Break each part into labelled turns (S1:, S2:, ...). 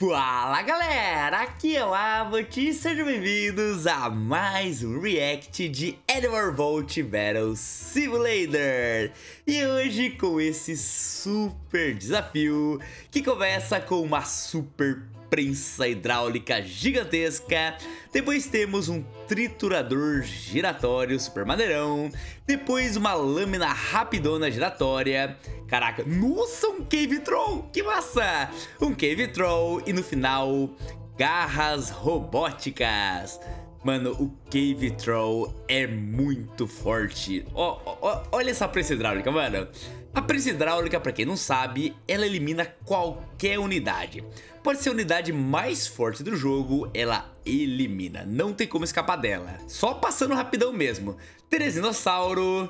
S1: Fala galera, aqui é o Abbott e sejam bem-vindos a mais um react de Animal Vault Battle Simulator. E hoje com esse super desafio que começa com uma super prensa hidráulica gigantesca. Depois temos um triturador giratório super maneirão. Depois uma lâmina rapidona giratória. Caraca, nossa, um Cave Troll, que massa! Um Cave Troll e no final, garras robóticas. Mano, o Cave Troll é muito forte. Oh, oh, olha essa prensa hidráulica, mano. A prensa hidráulica, pra quem não sabe, ela elimina qualquer unidade. Pode ser a unidade mais forte do jogo, ela elimina. Não tem como escapar dela. Só passando rapidão mesmo. Terezinossauro...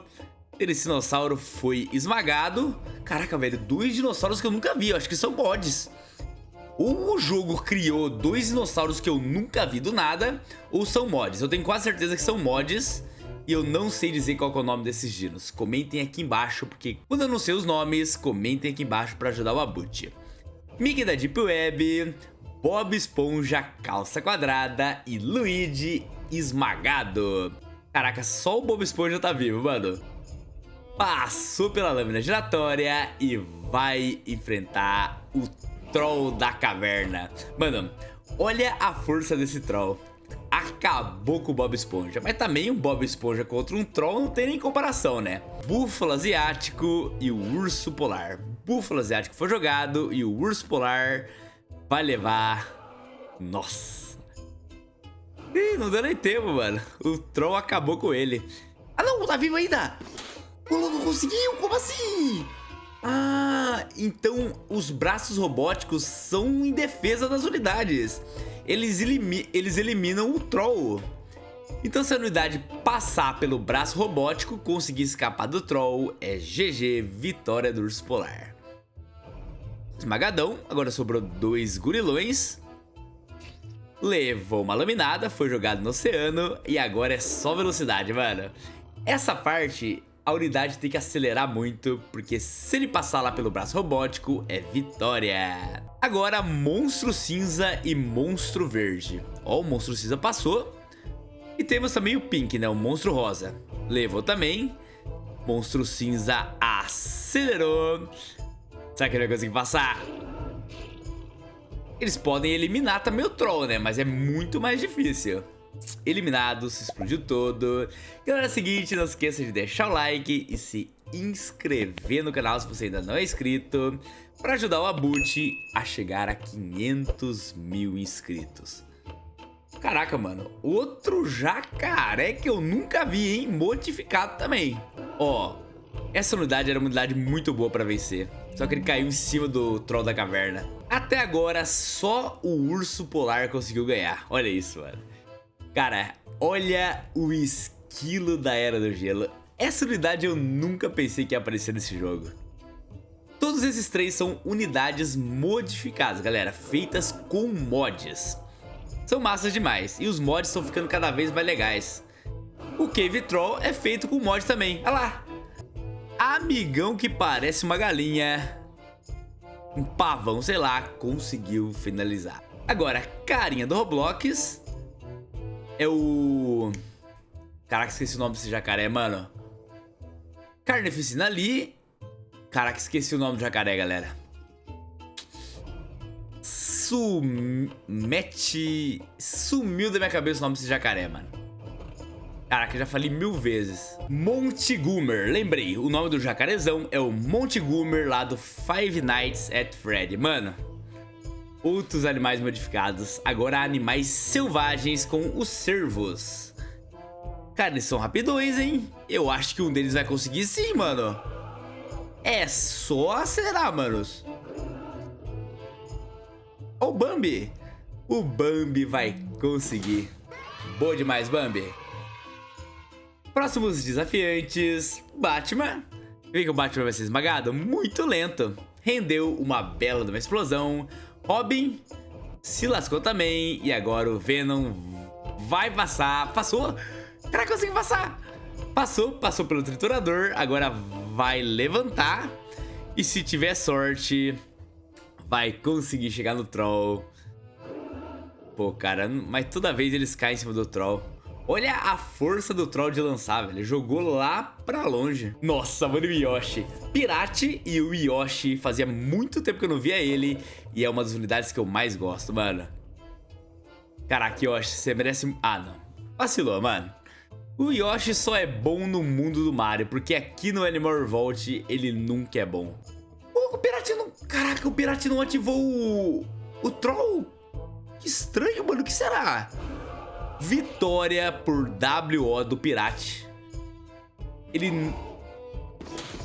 S1: Terezinossauro foi esmagado. Caraca, velho, dois dinossauros que eu nunca vi. Eu acho que são mods. Ou o jogo criou dois dinossauros que eu nunca vi do nada, ou são mods. Eu tenho quase certeza que são mods e eu não sei dizer qual é o nome desses dinos. Comentem aqui embaixo, porque quando eu não sei os nomes, comentem aqui embaixo para ajudar o Abut. Mickey da Deep Web, Bob Esponja Calça Quadrada e Luigi Esmagado. Caraca, só o Bob Esponja tá vivo, mano. Passou pela lâmina giratória e vai enfrentar o Troll da Caverna. Mano, olha a força desse Troll acabou com o Bob Esponja. Mas também um Bob Esponja contra um Troll não tem nem comparação, né? Búfalo Asiático e o Urso Polar. Búfalo Asiático foi jogado e o Urso Polar vai levar... Nossa. Ih, não deu nem tempo, mano. O Troll acabou com ele. Ah, não, tá vivo ainda. O louco conseguiu, como assim? Ah, então os braços robóticos são em defesa das unidades eles, elimi eles eliminam o Troll. Então se a unidade passar pelo braço robótico, conseguir escapar do Troll, é GG, vitória do Urso Polar. Esmagadão, agora sobrou dois gurilões. Levou uma laminada, foi jogado no oceano e agora é só velocidade, mano. Essa parte a unidade tem que acelerar muito, porque se ele passar lá pelo braço robótico, é vitória. Agora, Monstro Cinza e Monstro Verde. Ó, o Monstro Cinza passou. E temos também o Pink, né, o Monstro Rosa. Levou também. Monstro Cinza acelerou. Será que ele vai conseguir passar? Eles podem eliminar também o Troll, né, mas é muito mais difícil eliminado, se explodiu todo. Galera, é o seguinte, não esqueça de deixar o like e se inscrever no canal se você ainda não é inscrito, para ajudar o Abut a chegar a 500 mil inscritos. Caraca, mano, outro jacaré que eu nunca vi, hein, modificado também. Ó, essa unidade era uma unidade muito boa para vencer, só que ele caiu em cima do Troll da Caverna. Até agora, só o Urso Polar conseguiu ganhar, olha isso, mano. Cara, olha o esquilo da Era do Gelo. Essa unidade eu nunca pensei que ia aparecer nesse jogo. Todos esses três são unidades modificadas, galera, feitas com mods. São massas demais, e os mods estão ficando cada vez mais legais. O Cave Troll é feito com mod também, olha lá. Amigão que parece uma galinha, um pavão, sei lá, conseguiu finalizar. Agora, carinha do Roblox é o... Caraca, esqueci o nome desse jacaré, mano. Carneficina ali. Caraca, esqueci o nome do jacaré, galera. Sumete... Sumiu da minha cabeça o nome desse jacaré, mano. Caraca, já falei mil vezes. Montegumer, lembrei, o nome do jacarezão é o Montegumer lá do Five Nights at Freddy. Mano, outros animais modificados. Agora animais selvagens com os servos. Cara, eles são rapidões, hein? Eu acho que um deles vai conseguir sim, mano. É só acelerar, manos. Ó o Bambi. O Bambi vai conseguir. Boa demais, Bambi. Próximos desafiantes. Batman. Vê que o Batman vai ser esmagado? Muito lento. Rendeu uma bela de uma explosão. Robin se lascou também. E agora o Venom vai passar. Passou? Caraca, conseguiu passar. Passou, passou pelo triturador. Agora vai levantar. E se tiver sorte, vai conseguir chegar no Troll. Pô, cara, mas toda vez eles caem em cima do Troll. Olha a força do Troll de lançar, velho. Jogou lá pra longe. Nossa, mano, o Yoshi. Pirate e o Yoshi. Fazia muito tempo que eu não via ele. E é uma das unidades que eu mais gosto, mano. Caraca, Yoshi, você merece... Ah, não. Vacilou, mano. O Yoshi só é bom no mundo do Mario, porque aqui no Animal Revolt ele nunca é bom. O, o Pirate não... Caraca, o Pirate não ativou o... O Troll? Que estranho, mano. O que será? Vitória por WO do Pirate. Ele...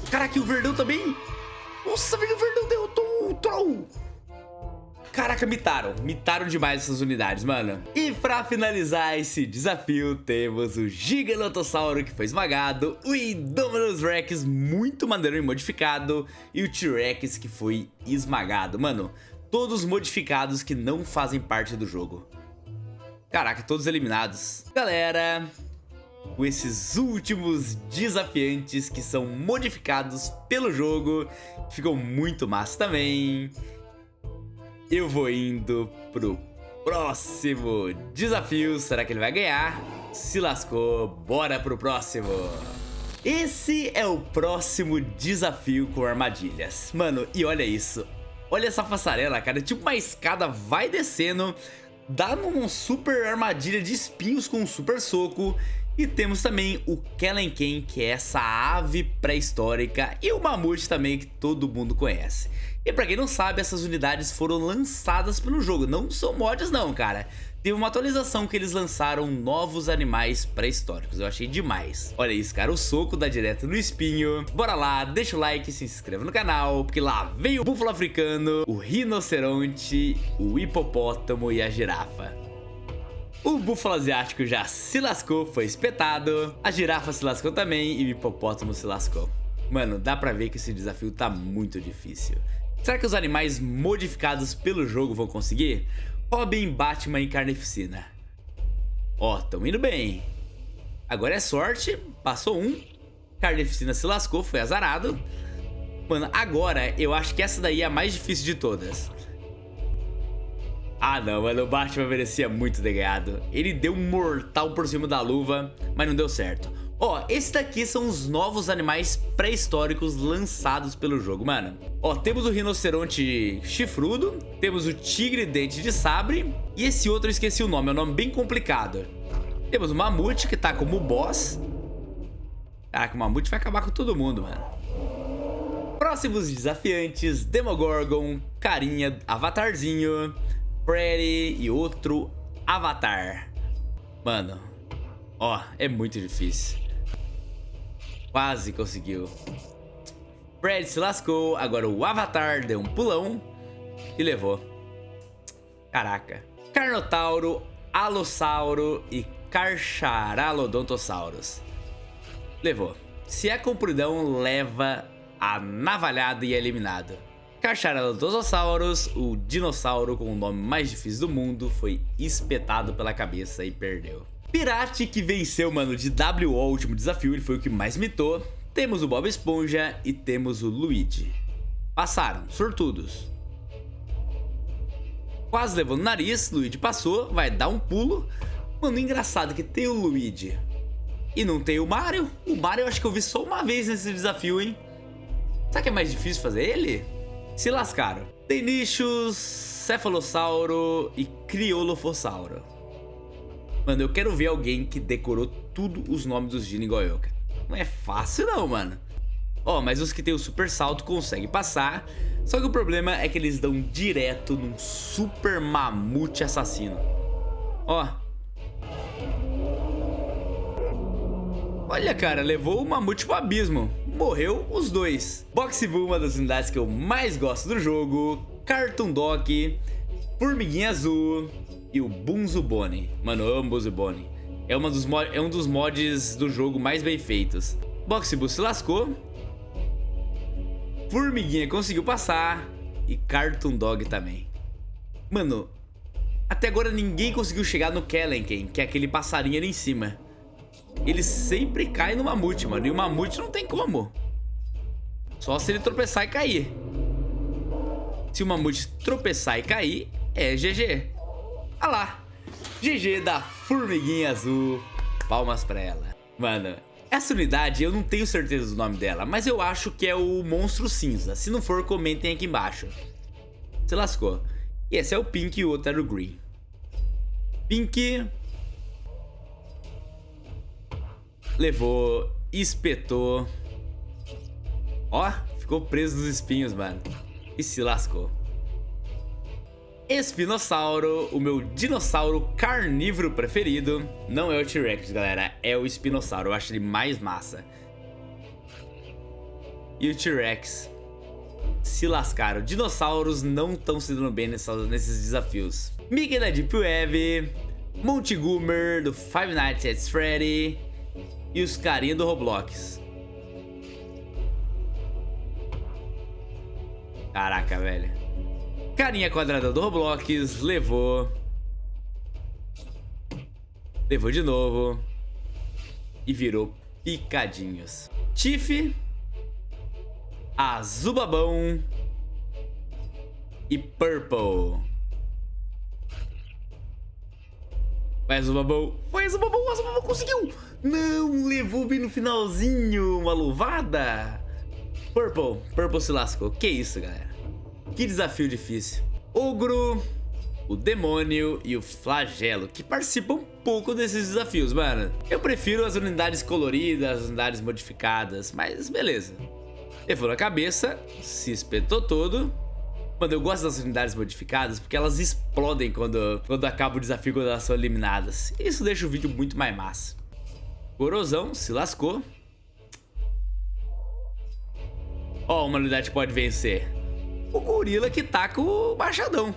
S1: Caraca, o Verdão também? Nossa, velho, o Verdão derrotou o Troll. Caraca, mitaram. Mitaram demais essas unidades, mano. E pra finalizar esse desafio, temos o Giganotossauro, que foi esmagado, o Indominus Rex, muito maneiro e modificado, e o T-Rex, que foi esmagado. Mano, todos modificados que não fazem parte do jogo. Caraca, todos eliminados. Galera, com esses últimos desafiantes que são modificados pelo jogo, ficou muito massa também eu vou indo pro próximo desafio. Será que ele vai ganhar? Se lascou, bora pro próximo. Esse é o próximo desafio com armadilhas. Mano, e olha isso. Olha essa passarela, cara. Tipo uma escada vai descendo, dá numa super armadilha de espinhos com um super soco. E temos também o Kelenken, que é essa ave pré-histórica, e o Mamute também, que todo mundo conhece. E pra quem não sabe, essas unidades foram lançadas pelo jogo, não são mods não, cara. Teve uma atualização que eles lançaram novos animais pré-históricos, eu achei demais. Olha isso, cara, o soco dá direto no espinho. Bora lá, deixa o like, se inscreva no canal, porque lá vem o búfalo africano, o rinoceronte, o hipopótamo e a girafa. O búfalo asiático já se lascou, foi espetado, a girafa se lascou também e o hipopótamo se lascou. Mano, dá pra ver que esse desafio tá muito difícil. Será que os animais modificados pelo jogo vão conseguir? Robin, Batman e Carnificina. Ó, tão indo bem. Agora é sorte, passou um. Carnificina se lascou, foi azarado. Mano, agora eu acho que essa daí é a mais difícil de todas. Ah não, mano, o Batman merecia muito ter ganhado. Ele deu um mortal por cima da luva, mas não deu certo. Ó, esse daqui são os novos animais pré-históricos lançados pelo jogo, mano. Ó, temos o rinoceronte chifrudo, temos o tigre dente de sabre, e esse outro eu esqueci o nome, é um nome bem complicado. Temos o mamute, que tá como boss. Caraca, o mamute vai acabar com todo mundo, mano. Próximos desafiantes, Demogorgon, carinha, avatarzinho, Freddy e outro avatar. Mano, ó, é muito difícil. Quase conseguiu. Fred se lascou, agora o Avatar deu um pulão e levou. Caraca. Carnotauro, Alossauro e Carcharalodontossaurus. Levou. Se é compridão, leva a navalhada e é eliminado. Carcharalodontossaurus, o dinossauro com o nome mais difícil do mundo, foi espetado pela cabeça e perdeu. Pirate que venceu, mano, de WO, o último desafio, ele foi o que mais mitou. Temos o Bob Esponja e temos o Luigi. Passaram, sortudos. Quase levou no nariz, Luigi passou, vai dar um pulo. Mano, engraçado que tem o Luigi e não tem o Mario. O Mario eu acho que eu vi só uma vez nesse desafio, hein? Será que é mais difícil fazer ele? Se lascaram. Tem nichos, Cefalossauro e Criolofossauro. Mano, eu quero ver alguém que decorou tudo os nomes dos Gini Goyoka. Não é fácil não, mano. Ó, oh, mas os que tem o super salto conseguem passar. Só que o problema é que eles dão direto num super mamute assassino. Ó. Olha, cara, levou o mamute pro abismo. Morreu os dois. Boxe Boo, uma das unidades que eu mais gosto do jogo. Cartoon Dog. Formiguinha Azul e o Bunzubone. Mano, eu amo Bunzubone. É, uma dos é um dos mods do jogo mais bem feitos. Boxbu se lascou. Formiguinha conseguiu passar. E Cartoon Dog também. Mano, até agora ninguém conseguiu chegar no Kellenken, que é aquele passarinho ali em cima. Ele sempre cai no mamute, mano. E o mamute não tem como. Só se ele tropeçar e cair. Se o mamute tropeçar e cair, é GG. Ah lá. GG da formiguinha azul. Palmas pra ela. Mano, essa unidade eu não tenho certeza do nome dela, mas eu acho que é o monstro cinza. Se não for, comentem aqui embaixo. Se lascou. E esse é o pink e o outro era o green. Pink... Levou, espetou. Ó, ficou preso nos espinhos, mano. E se lascou. Espinossauro, o meu dinossauro carnívoro preferido. Não é o T-Rex, galera, é o Espinossauro. Eu acho ele mais massa. E o T-Rex se lascaram. Dinossauros não estão se dando bem nesses desafios. Mickey da Deep Web, Montigoomer do Five Nights at Freddy e os carinha do Roblox. Caraca, velho. Carinha quadrada do Roblox levou. Levou de novo. E virou picadinhos. Tiff. Azubabão. E Purple. Vai, Azubabão. Vai, Azubabão. Azubabão conseguiu. Não, levou bem no finalzinho. Uma luvada. Purple. Purple se lascou. Que isso, galera. Que desafio difícil. Ogro, o Demônio e o Flagelo, que participam pouco desses desafios, mano. Eu prefiro as unidades coloridas, as unidades modificadas, mas beleza. Levou na cabeça, se espetou todo. Mano, eu gosto das unidades modificadas porque elas explodem quando, quando acaba o desafio, quando elas são eliminadas. Isso deixa o vídeo muito mais massa. Corosão se lascou. Ó, uma unidade pode vencer o gorila que tá com o machadão.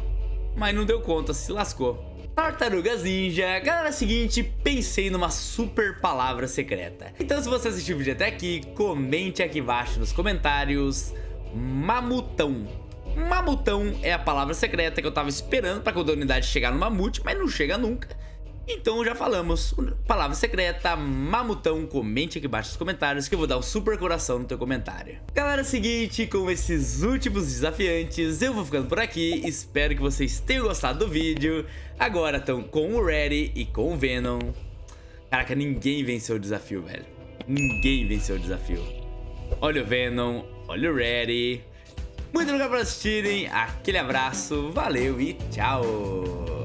S1: Mas não deu conta, se lascou. Tartarugas Ninja, galera, é seguinte, pensei numa super palavra secreta. Então se você assistiu o vídeo até aqui, comente aqui embaixo nos comentários Mamutão. Mamutão é a palavra secreta que eu tava esperando pra quando a unidade chegar no mamute, mas não chega nunca. Então já falamos, palavra secreta, mamutão, comente aqui embaixo nos comentários que eu vou dar um super coração no teu comentário. Galera, é o seguinte, com esses últimos desafiantes, eu vou ficando por aqui, espero que vocês tenham gostado do vídeo. Agora estão com o Reddy e com o Venom. Caraca, ninguém venceu o desafio, velho. Ninguém venceu o desafio. Olha o Venom, olha o Reddy. Muito obrigado por assistirem, aquele abraço, valeu e tchau!